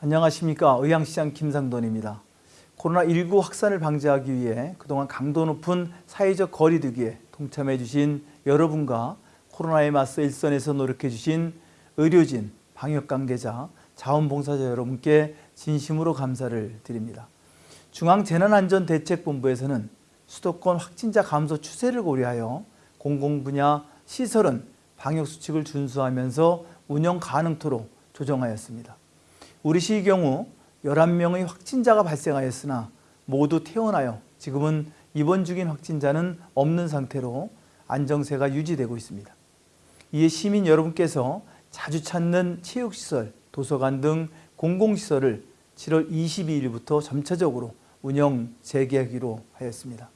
안녕하십니까 의향시장 김상돈입니다. 코로나19 확산을 방지하기 위해 그동안 강도 높은 사회적 거리 두기에 동참해 주신 여러분과 코로나에 맞서 일선에서 노력해 주신 의료진, 방역 관계자, 자원봉사자 여러분께 진심으로 감사를 드립니다. 중앙재난안전대책본부에서는 수도권 확진자 감소 추세를 고려하여 공공분야 시설은 방역수칙을 준수하면서 운영 가능토록 조정하였습니다. 우리 시의 경우 11명의 확진자가 발생하였으나 모두 퇴원하여 지금은 입원 중인 확진자는 없는 상태로 안정세가 유지되고 있습니다. 이에 시민 여러분께서 자주 찾는 체육시설, 도서관 등 공공시설을 7월 22일부터 점차적으로 운영 재개하기로 하였습니다.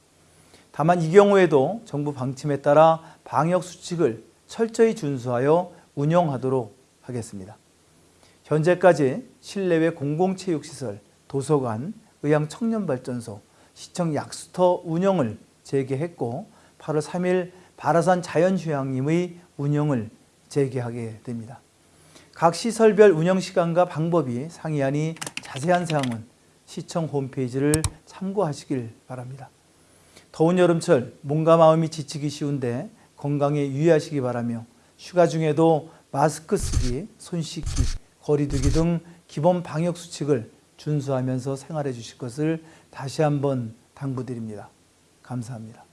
다만 이 경우에도 정부 방침에 따라 방역수칙을 철저히 준수하여 운영하도록 하겠습니다. 현재까지 실내외 공공체육시설, 도서관, 의향청년발전소, 시청 약수터 운영을 재개했고 8월 3일 바라산 자연휴양림의 운영을 재개하게 됩니다. 각 시설별 운영시간과 방법이 상이하니 자세한 사항은 시청 홈페이지를 참고하시길 바랍니다. 더운 여름철 몸과 마음이 지치기 쉬운데 건강에 유의하시기 바라며 휴가 중에도 마스크 쓰기, 손 씻기, 거리 두기 등 기본 방역 수칙을 준수하면서 생활해 주실 것을 다시 한번 당부드립니다. 감사합니다.